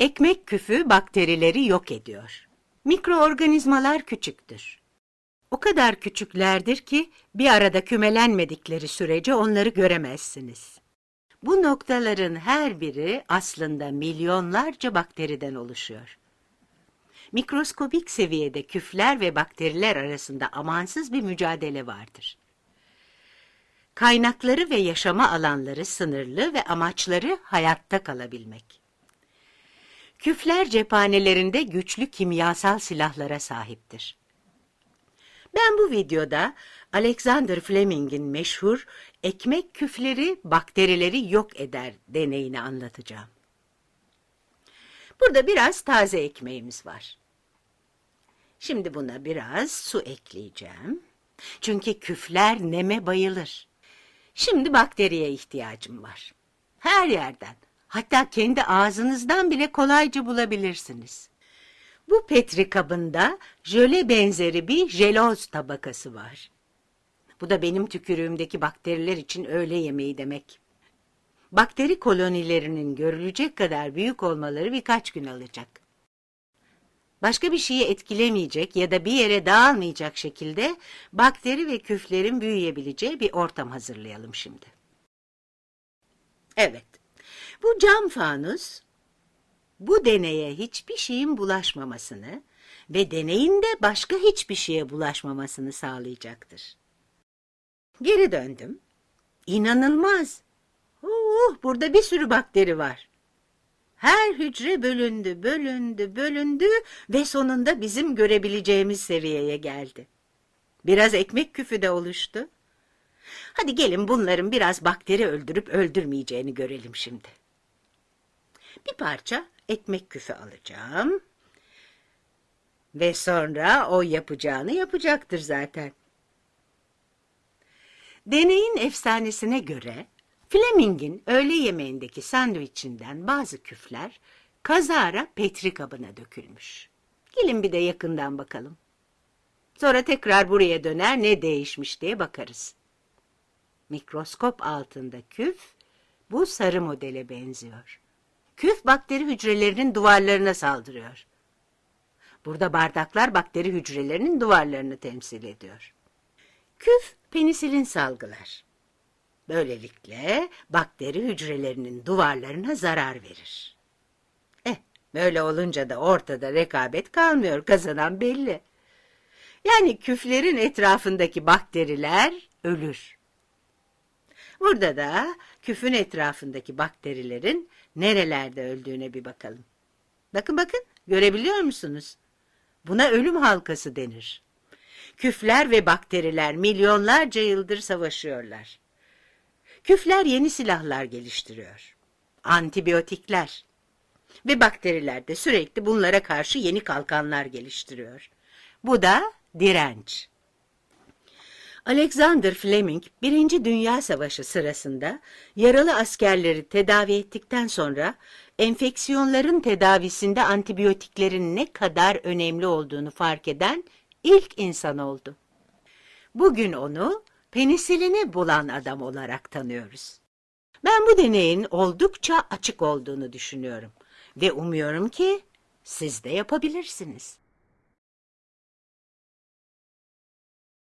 Ekmek küfü bakterileri yok ediyor. Mikroorganizmalar küçüktür. O kadar küçüklerdir ki bir arada kümelenmedikleri sürece onları göremezsiniz. Bu noktaların her biri aslında milyonlarca bakteriden oluşuyor. Mikroskobik seviyede küfler ve bakteriler arasında amansız bir mücadele vardır. Kaynakları ve yaşama alanları sınırlı ve amaçları hayatta kalabilmek. Küfler cephanelerinde güçlü kimyasal silahlara sahiptir. Ben bu videoda Alexander Fleming'in meşhur ekmek küfleri bakterileri yok eder deneyini anlatacağım. Burada biraz taze ekmeğimiz var. Şimdi buna biraz su ekleyeceğim. Çünkü küfler neme bayılır. Şimdi bakteriye ihtiyacım var. Her yerden, hatta kendi ağzınızdan bile kolayca bulabilirsiniz. Bu petri kabında jöle benzeri bir jeloz tabakası var. Bu da benim tükürüğümdeki bakteriler için öğle yemeği demek. Bakteri kolonilerinin görülecek kadar büyük olmaları birkaç gün alacak. Başka bir şeyi etkilemeyecek ya da bir yere dağılmayacak şekilde bakteri ve küflerin büyüyebileceği bir ortam hazırlayalım şimdi. Evet, bu cam fanus bu deneye hiçbir şeyin bulaşmamasını ve deneyin de başka hiçbir şeye bulaşmamasını sağlayacaktır. Geri döndüm. İnanılmaz. Oh, burada bir sürü bakteri var. Her hücre bölündü, bölündü, bölündü ve sonunda bizim görebileceğimiz seviyeye geldi. Biraz ekmek küfü de oluştu. Hadi gelin bunların biraz bakteri öldürüp öldürmeyeceğini görelim şimdi. Bir parça ekmek küfü alacağım. Ve sonra o yapacağını yapacaktır zaten. Deneyin efsanesine göre Fleming'in öğle yemeğindeki sandviçinden bazı küfler kazara petri kabına dökülmüş. Gelin bir de yakından bakalım. Sonra tekrar buraya döner ne değişmiş diye bakarız. Mikroskop altında küf bu sarı modele benziyor. Küf bakteri hücrelerinin duvarlarına saldırıyor. Burada bardaklar bakteri hücrelerinin duvarlarını temsil ediyor. Küf penisilin salgılar. Böylelikle bakteri hücrelerinin duvarlarına zarar verir. Eh, böyle olunca da ortada rekabet kalmıyor, kazanan belli. Yani küflerin etrafındaki bakteriler ölür. Burada da küfün etrafındaki bakterilerin nerelerde öldüğüne bir bakalım. Bakın bakın, görebiliyor musunuz? Buna ölüm halkası denir. Küfler ve bakteriler milyonlarca yıldır savaşıyorlar. Küfler yeni silahlar geliştiriyor. Antibiyotikler. Ve bakteriler de sürekli bunlara karşı yeni kalkanlar geliştiriyor. Bu da direnç. Alexander Fleming, Birinci Dünya Savaşı sırasında yaralı askerleri tedavi ettikten sonra enfeksiyonların tedavisinde antibiyotiklerin ne kadar önemli olduğunu fark eden ilk insan oldu. Bugün onu penisilini bulan adam olarak tanıyoruz. Ben bu deneyin oldukça açık olduğunu düşünüyorum ve umuyorum ki siz de yapabilirsiniz.